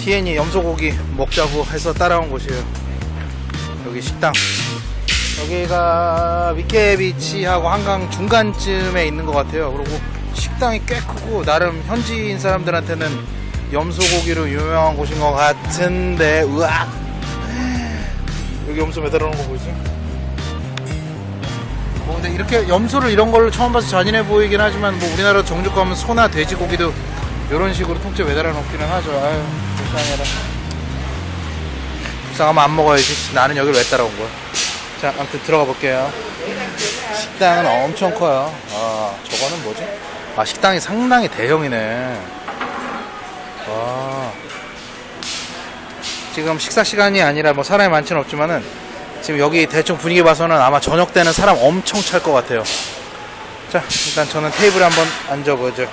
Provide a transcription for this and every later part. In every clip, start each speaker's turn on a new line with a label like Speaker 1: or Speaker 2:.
Speaker 1: 희엔이 염소고기 먹자고 해서 따라온 곳이에요. 여기 식당. 여기가 미케비치하고 한강 중간쯤에 있는 것 같아요. 그리고 식당이 꽤 크고 나름 현지인 사람들한테는 염소고기로 유명한 곳인 것 같은데 으악 여기 염소 매달아 놓은 거 보이지? 뭐 근데 이렇게 염소를 이런 걸로 처음 봐서 잔인해 보이긴 하지만 뭐 우리나라 정주 가면 소나 돼지고기도 이런 식으로 통째 매달아 놓기는 하죠. 아유 불쌍해라. 불쌍하면 안 먹어야지. 나는 여기를 왜 따라온 거야? 자, 아무튼 들어가 볼게요. 식당은 엄청 커요. 아, 저거는 뭐지? 아, 식당이 상당히 대형이네. 와. 지금 식사 시간이 아니라 뭐 사람이 많지는 없지만은 지금 여기 대충 분위기 봐서는 아마 저녁 때는 사람 엄청 찰 것 같아요. 자, 일단 저는 테이블에 한번 앉아보죠.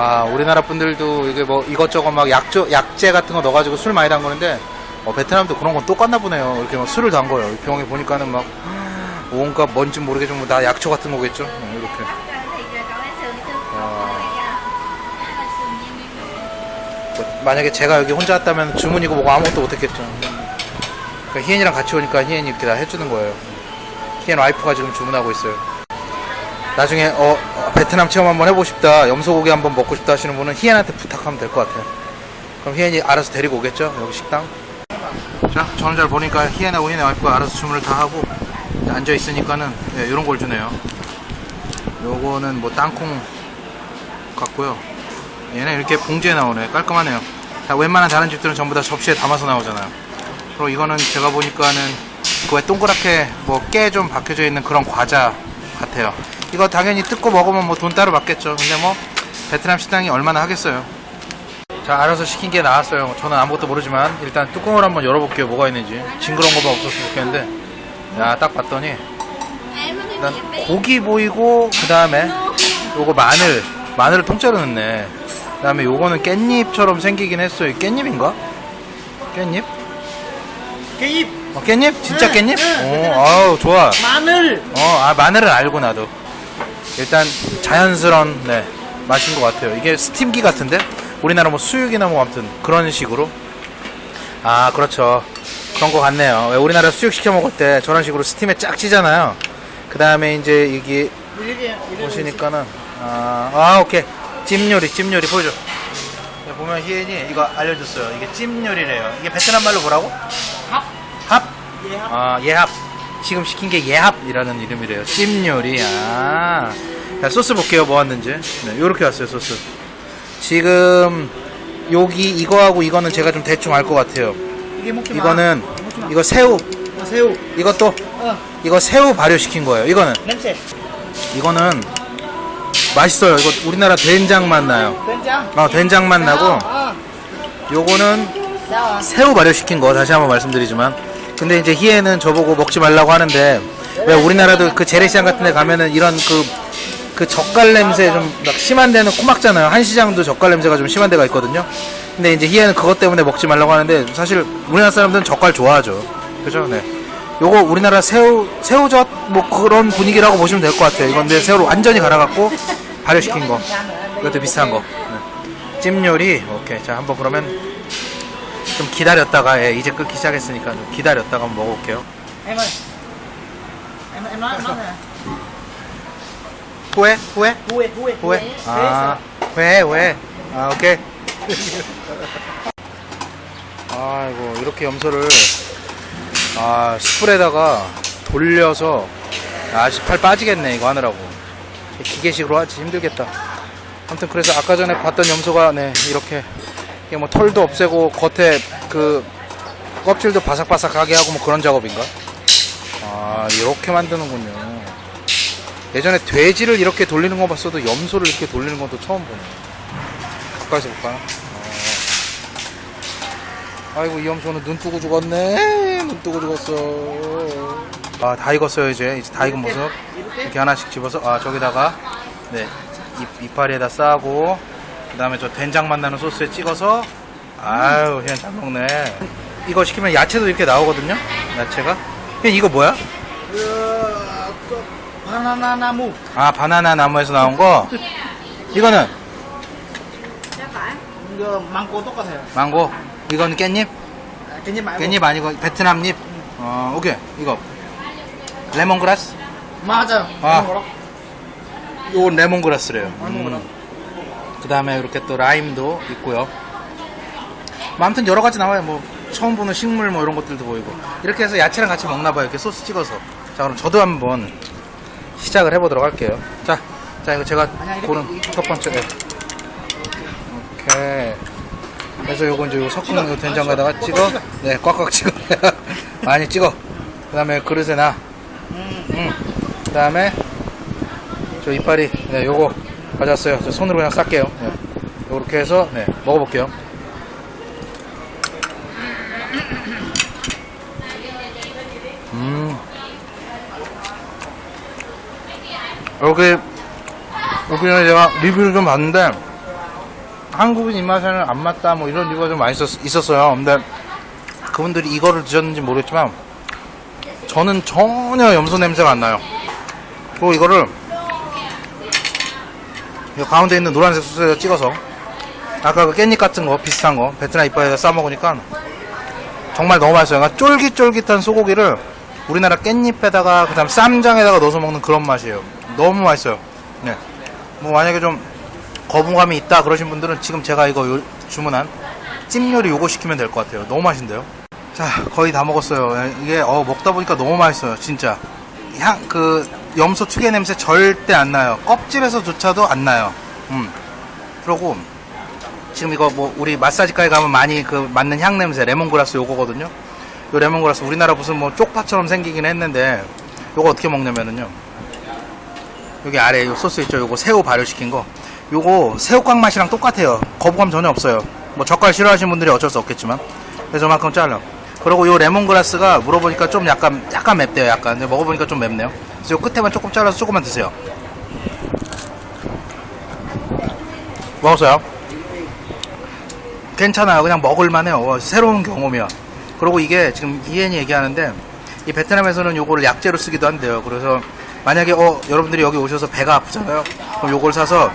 Speaker 1: 아, 우리나라 분들도 이게 뭐 이것저것 막 약조, 약재 같은 거 넣어가지고 술 많이 담그는데 어, 베트남도 그런 건 똑같나 보네요. 이렇게 막 술을 담궈요. 병에 보니까는 막 온갖 뭔지 모르겠지만 다 약초 같은 거겠죠. 네, 이렇게. 뭐, 만약에 제가 여기 혼자 왔다면 주문이고 뭐고 아무것도 못했겠죠. 그러니까 희엔이랑 같이 오니까 희엔이 이렇게 다 해주는 거예요. 희엔 와이프가 지금 주문하고 있어요. 나중에 어, 어, 베트남 체험 한번 해보고 싶다, 염소고기 한번 먹고 싶다 하시는 분은 희엔한테 부탁하면 될 것 같아요. 그럼 희엔이 알아서 데리고 오겠죠? 여기 식당. 자, 저는 잘 보니까 희엔하고 희엔의 와이프가 알아서 주문을 다 하고 앉아 있으니까는 네, 이런 걸 주네요. 요거는 뭐 땅콩 같고요. 얘는 이렇게 봉지에 나오네. 깔끔하네요. 자, 웬만한 다른 집들은 전부 다 접시에 담아서 나오잖아요. 그리고 이거는 제가 보니까는 그 왜 동그랗게 뭐 깨 좀 박혀져 있는 그런 과자 같아요. 이거 당연히 뜯고 먹으면 뭐 돈 따로 받겠죠. 근데 뭐 베트남 식당이 얼마나 하겠어요. 자, 알아서 시킨 게 나왔어요. 저는 아무것도 모르지만 일단 뚜껑을 한번 열어볼게요. 뭐가 있는지. 징그러운 거만 없었으면 좋겠는데. 야, 딱 봤더니 일단 고기 보이고 그 다음에 요거 마늘 마늘을 통째로 넣네 그 다음에 요거는 깻잎처럼 생기긴 했어요 깻잎인가? 깻잎?
Speaker 2: 깻잎,
Speaker 1: 어, 깻잎? 진짜
Speaker 2: 네,
Speaker 1: 깻잎?
Speaker 2: 네,
Speaker 1: 오, 아우 좋아
Speaker 2: 마늘,
Speaker 1: 어, 아 마늘은 알고 나도 일단 자연스러운 네 맛인 것 같아요. 이게 스팀기 같은데? 우리나라 뭐 수육이나 뭐 아무튼 그런 식으로? 아 그렇죠. 그런 거 같네요. 왜 우리나라 수육 시켜 먹을 때 저런 식으로 스팀에 쫙 찌잖아요. 그 다음에 이제 이게 보시니까는 아, 아 오케이. 찜 요리 찜 요리 보여줘. 네, 보면 희엔이 이거 알려줬어요. 이게 찜 요리래요. 이게 베트남 말로 뭐라고?
Speaker 2: 합,
Speaker 1: 합?
Speaker 2: 예, 합.
Speaker 1: 아 예합 지금 시킨 게 예합이라는 이름이래요. 찜 요리. 아. 자, 소스 볼게요. 뭐 왔는지. 네, 요렇게 왔어요 소스. 지금 여기 이거하고 이거는 제가 좀 대충 알 것 같아요. 이거는. 이거 새우.
Speaker 2: 어, 새우,
Speaker 1: 이것도
Speaker 2: 어,
Speaker 1: 이거 새우 발효시킨 거예요. 이거는
Speaker 2: 냄새,
Speaker 1: 이거는 맛있어요. 이거 우리나라 된장 맛 나요.
Speaker 2: 된장.
Speaker 1: 어, 된장 맛 나고
Speaker 2: 아,
Speaker 1: 요거는
Speaker 2: 아,
Speaker 1: 새우 발효시킨 거 다시 한번 말씀드리지만 근데 이제 희애는 저보고 먹지 말라고 하는데 왜 우리나라도 그 재래시장 같은 데 가면은 이런 그, 그 젓갈 냄새 좀 막 심한 데는 코막잖아요. 한시장도 젓갈 냄새가 좀 심한 데가 있거든요. 근데 이제 희애는 그것 때문에 먹지 말라고 하는데 사실 우리나라 사람들은 젓갈 좋아하죠. 그죠? 네. 요거 우리나라 새우 새우젓 뭐 그런 분위기라고 보시면 될 것 같아요. 이건 내 새우를 완전히 갈아갖고 발효시킨 거. 이것도 비슷한 거. 네. 찜 요리. 오케이. 자 한번 그러면 좀 기다렸다가 예, 이제 끓기 시작했으니까 좀 기다렸다가 한번 먹어볼게요. 후회? 후회?
Speaker 2: huê huê
Speaker 1: 후회? 아 회, 회. 아 오케이. 아이고 이렇게 염소를 아 숯불에다가 돌려서 아씨 팔 빠지겠네 이거 하느라고. 기계식으로 하지 힘들겠다. 아무튼 그래서 아까 전에 봤던 염소가 네 이렇게 이게 뭐 털도 없애고 겉에 그 껍질도 바삭바삭하게 하고 뭐 그런 작업인가? 아 이렇게 만드는군요. 예전에 돼지를 이렇게 돌리는 거 봤어도 염소를 이렇게 돌리는 것도 처음 보네. 가까이서 볼까요? 어. 아이고 이 염소는 눈 뜨고 죽었네. 눈 뜨고 죽었어. 아 다 익었어요 이제 이제 다 익은 모습 이렇게 하나씩 집어서 아 저기다가 네 이, 이파리에다 싸고 그 다음에 저 된장 맛 나는 소스에 찍어서 아유 그냥 잘 먹네 이거 시키면 야채도 이렇게 나오거든요 야채가 이거 뭐야?
Speaker 2: Có banana namu,
Speaker 1: 아 바나나 나무에서 나온 거 이거는
Speaker 2: 이거 망고 똑같아요.
Speaker 1: 망고 이건 깻잎?
Speaker 2: 깻잎 말고.
Speaker 1: 깻잎 아니고 베트남잎? 어, 오케이. 이거. 레몬그라스?
Speaker 2: 맞아.
Speaker 1: 아.
Speaker 2: 뭐라?
Speaker 1: 요건 레몬그라스래요.
Speaker 2: 레몬그라스.
Speaker 1: 그 다음에 이렇게 또 라임도 있고요. 뭐 아무튼 여러 가지 나와요. 뭐 처음 보는 식물 뭐 이런 것들도 보이고. 이렇게 해서 야채랑 같이 먹나 봐요. 이렇게 소스 찍어서. 자, 그럼 저도 한번 시작을 해보도록 할게요. 자, 자 이거 제가
Speaker 2: 아니야,
Speaker 1: 고른 첫 번째. 네. 오케이. 그래서 요거 이제 요 섞은 요 된장에다가 찍어. 네, 꽉꽉 찍어. 많이 찍어. 그 다음에 그릇에 놔. 음. 그 다음에 저 이파리 네 요거 가져왔어요. 저 손으로 그냥 쌀게요. 네. 요렇게 해서 네 먹어볼게요. 음. 여기 여기는 제가 리뷰를 좀 봤는데 한국인 입맛에는 안 맞다 뭐 이런 리뷰가 좀 많이 있었, 있었어요. 근데 그분들이 이거를 드셨는지 모르겠지만 저는 전혀 염소 냄새가 안 나요. 그리고 이거를 이 가운데 있는 노란색 소스에 찍어서 아까 그 깻잎 같은 거 비슷한 거 베트남 이파에다 싸 먹으니까 정말 너무 맛있어요. 그러니까 쫄깃쫄깃한 소고기를 우리나라 깻잎에다가 그 다음 쌈장에다가 넣어서 먹는 그런 맛이에요. 너무 맛있어요. 네. 뭐 만약에 좀 거부감이 있다 그러신 분들은 지금 제가 이거 요- 주문한 찜 요리 요거 시키면 될 것 같아요. 너무 맛있는데요. 자 거의 다 먹었어요. 예, 이게 어, 먹다 보니까 너무 맛있어요. 진짜 향 그 염소 특유의 냄새 절대 안 나요. 껍질에서조차도 안 나요. 음. 그러고 지금 이거 뭐 우리 마사지가에 가면 많이 그 맞는 향 냄새 레몬그라스 요거거든요. 요 레몬그라스 우리나라 무슨 뭐 쪽파처럼 생기긴 했는데 요거 어떻게 먹냐면은요. 여기 아래 요 소스 있죠. 요거 새우 발효시킨 거. 요거 새우깡 맛이랑 똑같아요. 거부감 전혀 없어요. 뭐 젓갈 싫어하시는 분들이 어쩔 수 없겠지만. 그래서 저만큼 잘라. 그리고 요 레몬그라스가 물어보니까 좀 약간 약간 맵대요. 약간. 근데 먹어보니까 좀 맵네요. 그래서 요 끝에만 조금 잘라서 조금만 드세요. 먹었어요. 괜찮아요. 그냥 먹을만해요. 와, 새로운 경험이야. 그리고 이게 지금 이엔이 얘기하는데 이 베트남에서는 요거를 약재로 쓰기도 한대요. 그래서 만약에 어 여러분들이 여기 오셔서 배가 아프잖아요. 그럼 요걸 사서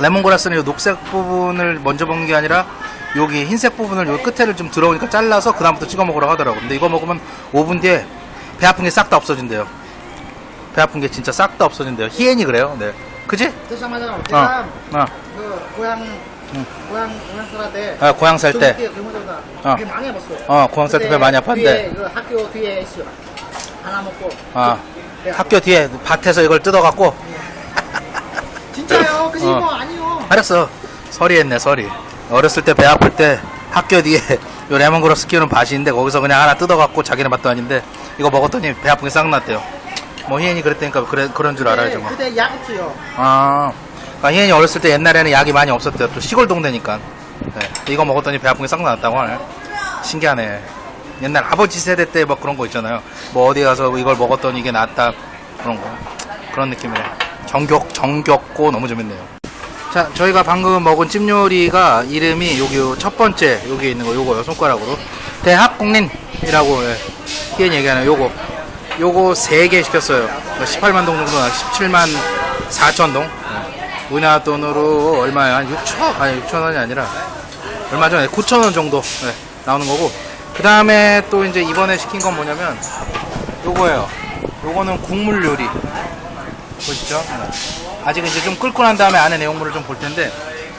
Speaker 1: 레몬그라스는 요 녹색 부분을 먼저 먹는 게 아니라 여기 흰색 부분을 요 끝에를 좀 들어오니까 잘라서 그 다음부터 찍어 먹으라고 하더라고. 근데 이거 먹으면 5분 뒤에 배 아픈 게 싹 다 없어진대요. 배 아픈 게 진짜 싹 다 없어진대요. 희엔이 그래요. 네. 그지?
Speaker 2: 뜨자마자
Speaker 1: 어.
Speaker 2: 제가
Speaker 1: 어.
Speaker 2: 그 고향
Speaker 1: 응.
Speaker 2: 고향 고향 살할 때
Speaker 1: 아, 고향 살 때. 어.
Speaker 2: 많이 해봤어요.
Speaker 1: 어, 고향 살 때 배 많이 아팠는데.
Speaker 2: 그 학교 뒤에 있어. 하나 먹고.
Speaker 1: 아,
Speaker 2: 네.
Speaker 1: 학교 뒤에 밭에서 이걸 뜯어 갖고
Speaker 2: 진짜요? 그지
Speaker 1: 어.
Speaker 2: 뭐 아니요.
Speaker 1: 알았어 서리 했네 서리 어렸을 때 배 아플 때 학교 뒤에 요 레몬그라스 키우는 있는데 거기서 그냥 하나 뜯어갖고 자기네 밭도 아닌데 이거 먹었더니 배 아픈 게 싹 났대요. 뭐 희연이 그랬다니까 그래, 그런 줄 알아야죠 뭐.
Speaker 2: 그때 약 없어요.
Speaker 1: 아. 그러니까 희연이 어렸을 때 옛날에는 약이 많이 없었대요. 또 시골 동네니까. 네. 이거 먹었더니 배 아픈 게 싹 났다고 하네. 신기하네. 옛날 아버지 세대 때 막 그런 거 있잖아요. 뭐 어디 가서 이걸 먹었더니 이게 낫다. 그런 거. 그런 느낌이네. 정겹 정겹고 너무 재밌네요 자 저희가 방금 먹은 찜 요리가 이름이 여기 요첫 번째 여기 있는 거 요거요 손가락으로. 대학국린이라고 예. 희연 얘기하는 요거. 요거 3개 시켰어요. 18만 동 정도 나 17만 4천 동? 예. 우리나라 돈으로 얼마야? 한 6천 아니 6천 원이 아니라 얼마 전에 9천 원 정도 예, 나오는 거고. 그 다음에 또 이제 이번에 시킨 건 뭐냐면 요거예요. 요거는 국물 요리 보시죠. 네. 아직 이제 좀 끓고 난 다음에 안에 내용물을 좀 볼 텐데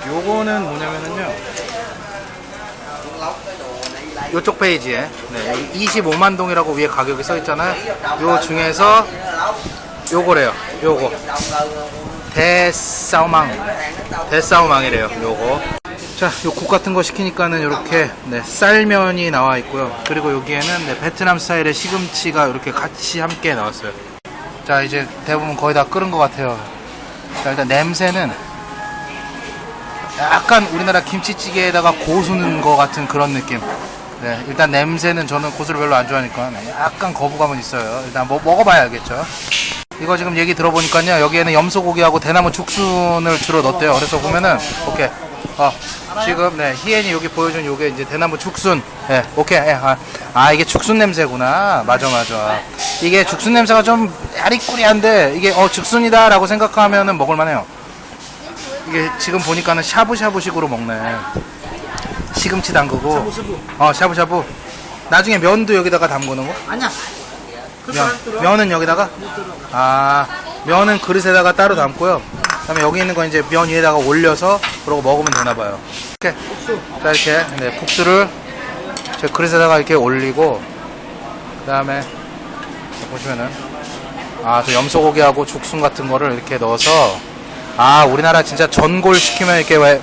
Speaker 1: 요거는 뭐냐면은요. 요쪽 페이지에 네, 여기 25만 동이라고 위에 가격이 써 있잖아요. 요 중에서 요거래요. 요거. 대싸우망. 대싸우망이래요 요거. 자, 요 국 같은 거 시키니까는 이렇게 네, 쌀면이 나와 있고요. 그리고 여기에는 네, 베트남 스타일의 시금치가 이렇게 같이 함께 나왔어요. 자, 이제 대부분 거의 다 끓은 것 같아요. 자, 일단 냄새는 약간 우리나라 김치찌개에다가 고수 넣은 것 같은 그런 느낌. 네, 일단 냄새는 저는 고수를 별로 안 좋아하니까 네, 약간 거부감은 있어요. 일단 뭐, 먹어봐야 알겠죠. 이거 지금 얘기 들어보니까요 여기에는 염소고기하고 대나무 죽순을 주로 넣었대요 그래서 보면은 오케이 어 지금 네 희엔이 여기 보여준 요게 이제 대나무 죽순 예 오케이 예, 아, 아 이게 죽순 냄새구나 맞아 맞아 이게 죽순 냄새가 좀 야리꾸리한데 이게 어 죽순이다 라고 생각하면은 먹을만해요. 이게 지금 보니까는 샤브샤브식으로 먹네. 시금치 담그고.
Speaker 2: 샤브샤브.
Speaker 1: 어 샤브샤브. 나중에 면도 여기다가 담그는 거?
Speaker 2: 아니야. 그
Speaker 1: 면. 면은 여기다가? 아 면은 그릇에다가 따로 담고요. 그 다음에 여기 있는 거 이제 면 위에다가 올려서 그러고 먹으면 되나 봐요. 이렇게. 자 이렇게. 네, 국수를 제 그릇에다가 이렇게 올리고 그 다음에 보시면은 아저 염소고기하고 죽순 같은 거를 이렇게 넣어서 아 우리나라 진짜 전골 시키면 이렇게 왜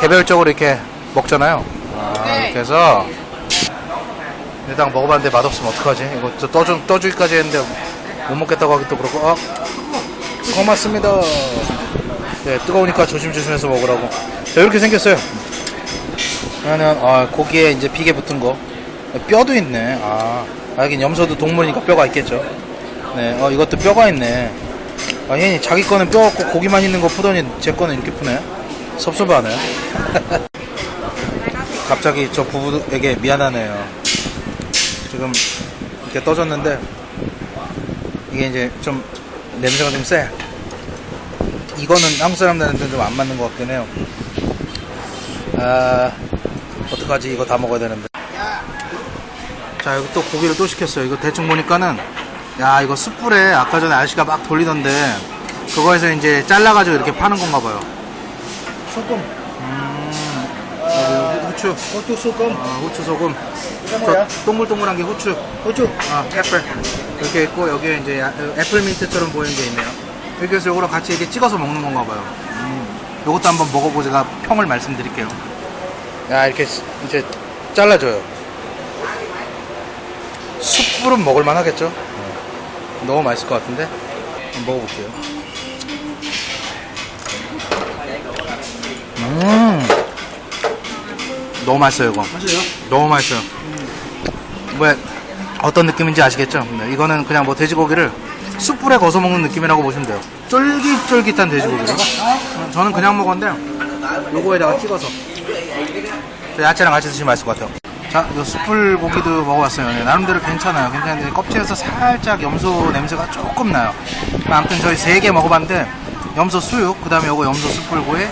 Speaker 1: 개별적으로 이렇게 먹잖아요. 아 이렇게 해서 일단 먹어봤는데 맛없으면 어떡하지? 이거 저 떠주, 떠주기까지 했는데 못 먹겠다고 하기 또 그렇고 아 고맙습니다. 네 뜨거우니까 조심조심해서 먹으라고. 자 이렇게 생겼어요. 그러면 아 고기에 이제 비계 붙은 거 뼈도 있네 아 하긴 염소도 동물이니까 뼈가 있겠죠 네, 어, 이것도 뼈가 있네. 아, 얘니 자기 거는 뼈 없고 고기만 있는 거 푸더니 제 거는 이렇게 푸네. 섭섭하네. 갑자기 저 부부에게 미안하네요. 지금 이렇게 떠졌는데, 이게 이제 좀 냄새가 좀 세. 이거는 한국 사람들한테 좀 안 맞는 것 같긴 해요. 아, 어떡하지? 이거 다 먹어야 되는데. 자, 여기 또 고기를 또 시켰어요. 이거 대충 보니까는 야 이거 숯불에 아까 전에 아저씨가 막 돌리던데 그거에서 이제 잘라가지고 이렇게 파는 건가 봐요
Speaker 2: 소금.
Speaker 1: 여기 후추
Speaker 2: 고추 소금.
Speaker 1: 어, 후추 소금? 저 동글동글한 게 후추
Speaker 2: 고추.
Speaker 1: 아 pepper 이렇게 있고 여기에 이제 야- 애플 민트처럼 보이는 게 있네요 이렇게 해서 이거랑 같이 이렇게 찍어서 먹는 건가 봐요 음. 요것도 한번 먹어보고 제가 평을 말씀드릴게요 야 이렇게 스- 이제 잘라줘요 숯불은 먹을만 하겠죠 너무 맛있을 것 같은데 한번 먹어볼게요 음 너무 맛있어요 이거
Speaker 2: 맛있어요?
Speaker 1: 너무 맛있어요. 왜 어떤 느낌인지 아시겠죠? 네, 이거는 그냥 뭐 돼지고기를 숯불에 거서 먹는 느낌이라고 보시면 돼요. 쫄깃쫄깃한 돼지고기를. 어, 저는 그냥 먹었는데 요거에다가 찍어서 야채랑 같이 드시면 맛있을 것 같아요. 자, 이 숯불 고기도 먹어봤어요. 네, 나름대로 괜찮아요. 괜찮은데 껍질에서 살짝 염소 냄새가 조금 나요. 아무튼 저희 세 개 먹어봤는데 염소 수육, 그 다음에 요거 염소 그다음에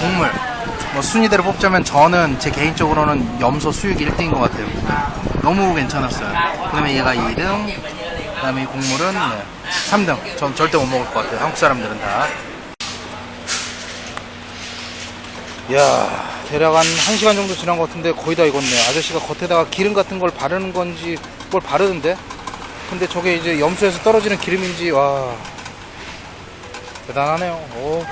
Speaker 1: 국물. 뭐 순위대로 뽑자면 저는 제 개인적으로는 염소 수육 1등인 것 같아요. 너무 괜찮았어요. 그 다음에 얘가 2등, 그 다음에 이 국물은 네, 3등. 전 절대 못 먹을 것 같아요. 한국 사람들은 다. 이야, 대략 한 1시간 정도 지난 것 같은데 거의 다 익었네. 아저씨가 겉에다가 기름 같은 걸 바르는 건지 뭘 바르는데? 근데 저게 이제 염소에서 떨어지는 기름인지, 와. 대단하네요. 오.